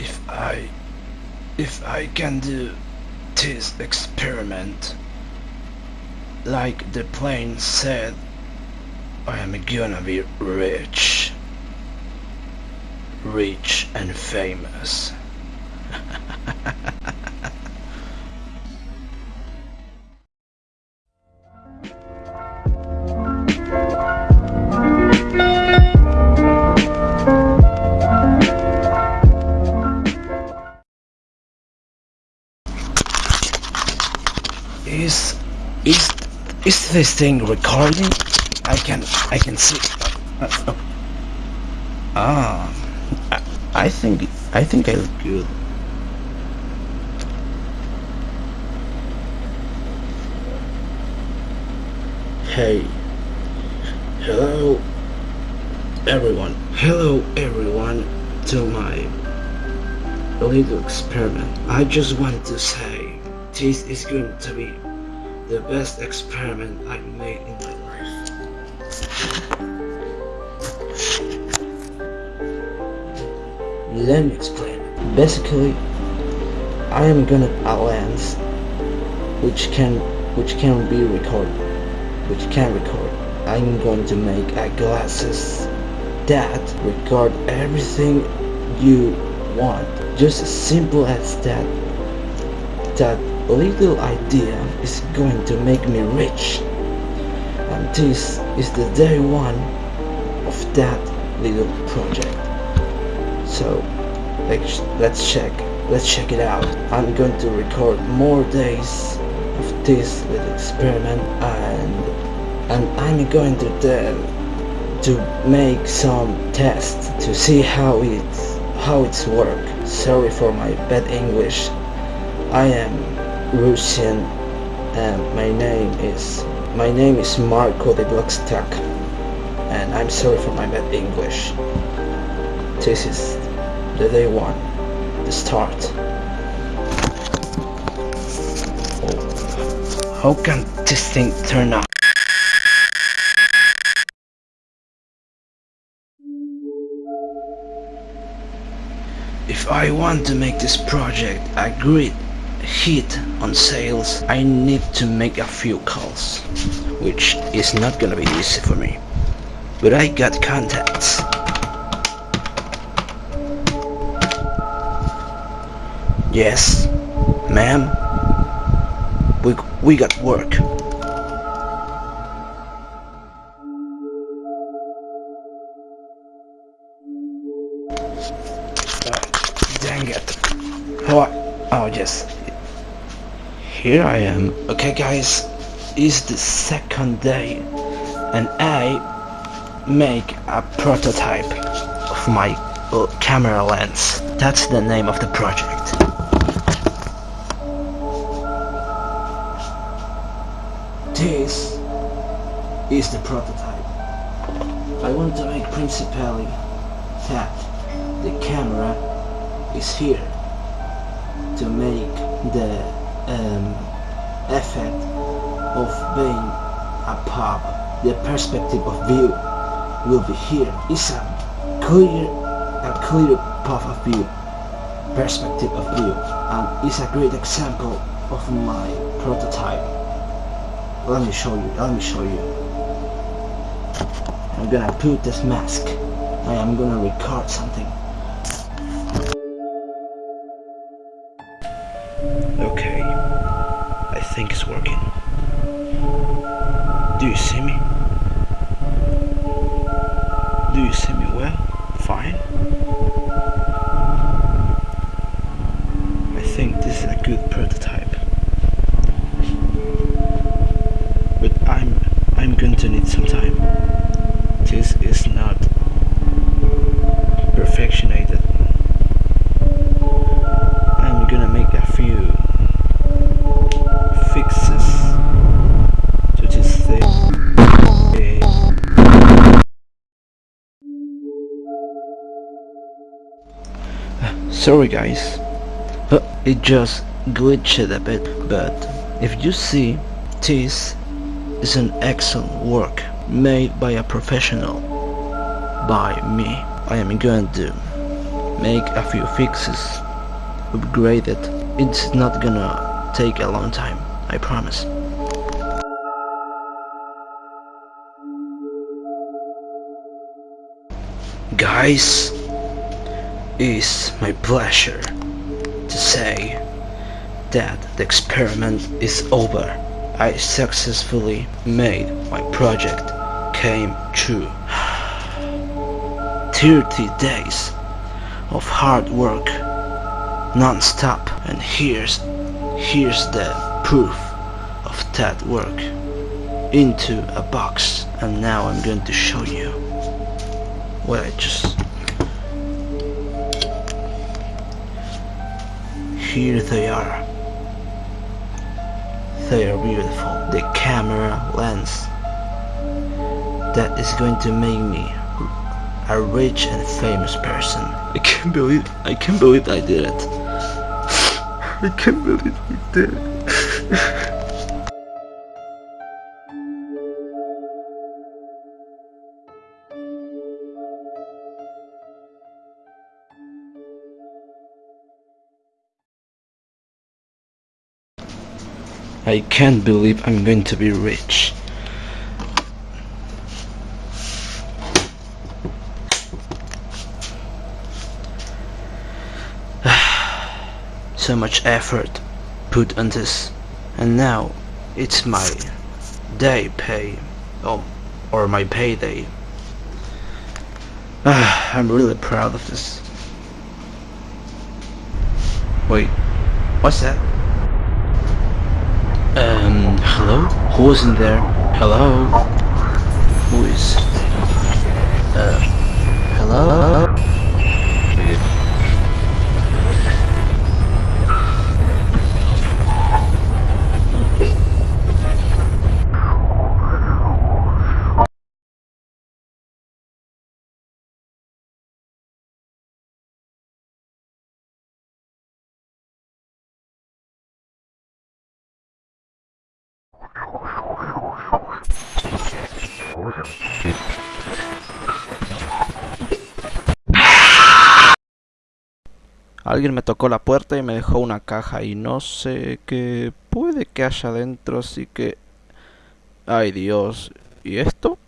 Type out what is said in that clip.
If I... If I can do this experiment, like the plane said, I am gonna be rich. Rich and famous. Is is is this thing recording? I can I can see. Uh, uh, ah, I, I think I think I look good. Hey, hello, everyone. Hello, everyone, to my little experiment. I just want to say this is going to be the best experiment I've made in my life. Let me explain. Basically, I am gonna a lens which can which can be recorded, which can record. I'm going to make a glasses that record everything you want. Just as simple as that. That little idea is going to make me rich. And this is the day one of that little project. So let's let's check let's check it out. I'm going to record more days of this little experiment and and I'm going to uh, to make some tests to see how it's how it's work. Sorry for my bad English. I am Russian and um, my name is my name is Marco de Blockstack and I'm sorry for my bad English. This is the day one, the start. Oh. How can this thing turn out? If I want to make this project a great hit on sales, I need to make a few calls, which is not gonna be easy for me. But I got contacts. Yes, ma'am. We, we got work. Oh, dang it. Oh, oh yes. Here I am. Okay guys, it's the second day and I make a prototype of my uh, camera lens. That's the name of the project. This is the prototype. I want to make principally that the camera is here to make the um, effect of being a pub. The perspective of view will be here. It's a clear and clear path of view, perspective of view, and it's a great example of my prototype. Let me show you, let me show you. I'm gonna put this mask. I am gonna record something. Think it's working. Do you see me? Do you see me well? Fine? I think this is a good prototype. Sorry guys, it just glitched a bit, but if you see, this is an excellent work made by a professional, by me. I am going to make a few fixes, upgrade it. It's not gonna take a long time, I promise. Guys, it's my pleasure to say that the experiment is over. I successfully made my project came true. 30 days of hard work non-stop and here's here's the proof of that work into a box and now I'm going to show you what I just here they are. They are beautiful. The camera lens that is going to make me a rich and famous person. I can't believe I can't believe I did it. I can't believe I did it I can't believe I'm going to be rich. so much effort put on this and now it's my day pay or, or my payday. I'm really proud of this. Wait, what's that? Um, hello? Who's in there? Hello? Who is? Alguien me tocó la puerta y me dejó una caja y no sé qué puede que haya dentro, así que... Ay Dios, ¿y esto?